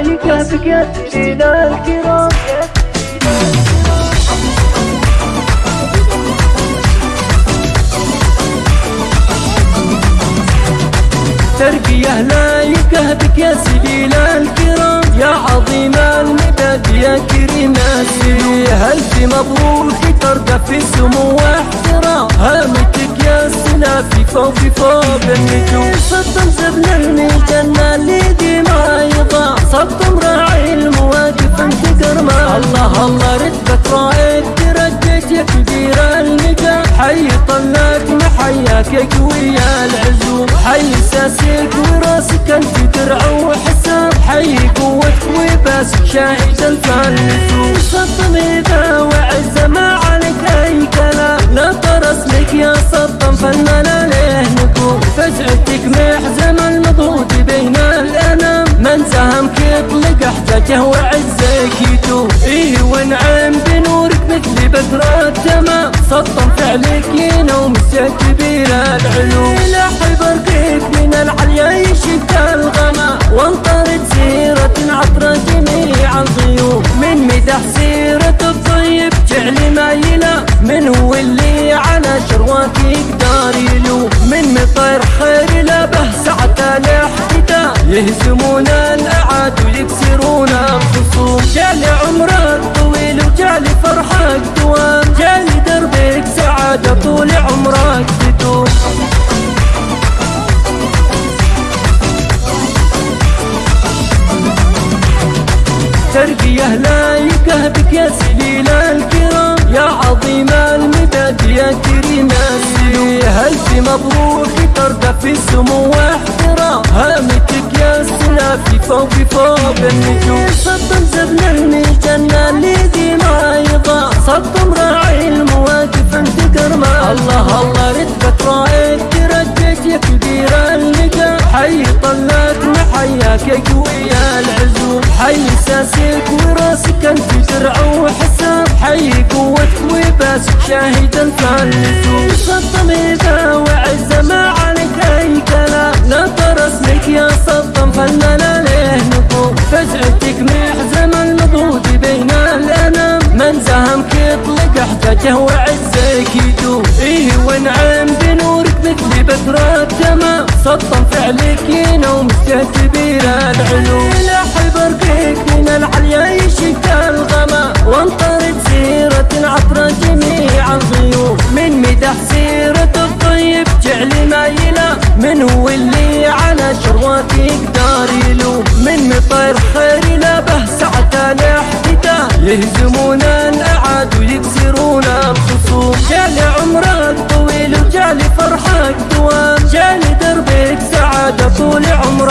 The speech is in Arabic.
يكافك يا سيدنا الكرام. ترقية لا يكهبك يا سبيل الكرام. يا عظيم المدد يا كريم السبيل ألف مبروك ترقى في سمو واحترام؟ هامتك يا سلافي فوق فوق النجوم صدم زبن الله رتبة رائد ترجيت يا كبير النجاح حي طلعت محياك يا قوي العزوم. حي ساسك وراسك أنت درع وحساب. حي قوتك وبس شاهد الفلسوم صدم اذا وعز ما عليك أي كلام. لا طرس لك يا صدم فنان عليه نقول فزعتك محزم المضغوط بين الأنام. من سهمك يطلق احتاجه وعزك التمام سطم فعلك ينوم كبير العلوم لا برقيك من العليا يشد الغما وانطرد سيرة عطر جميع الضيوف من مدح سيرة الطيب جعل مايلة من هو اللي على شروات يقدر يلوم. من مطير خير لبه سعة الاحتداء يهزمون الاعاد ويكسرون ترقية لا يكهبك يا سليل الكرام. يا عظيم المدد يا كريم السلوم ألف مبروك ترقى في سمو واحترام؟ هامتك يا سلافي فوق فوق النجوم. صدم زبن المجنة اللي دي ما يضاع صدم راعي المواقف انت كرمة الله الله رتبة رائد ترجيت يا كبير النجاح حي طلعت محياك يا قوي العزوم. حي ساسك درع وحساب حي قوتك وبس شاهد الفلسوم صدم اذا وعز ما عليك أي كلام. لا طرس لك يا صدم فنان عليه نقوم فزعتك محزم المضغوط بين الأنام. من زهمك يطلق احتاجه وعزك يدوم. إيه ونعم بنورك مثل بدر التمام. سطم فعلك ينوم كبير العلوم لا برقيك تحسيرة الطيب جعلي مايلة من هو اللي على شرواتي يقدر يلوم من مطير خير به ساعة الاحتداء يهزمون الأعاد ويكسرون الخصوم جال عمرك طويل وجالي فرحك دوام جالي دربك سعادة طول عمرك.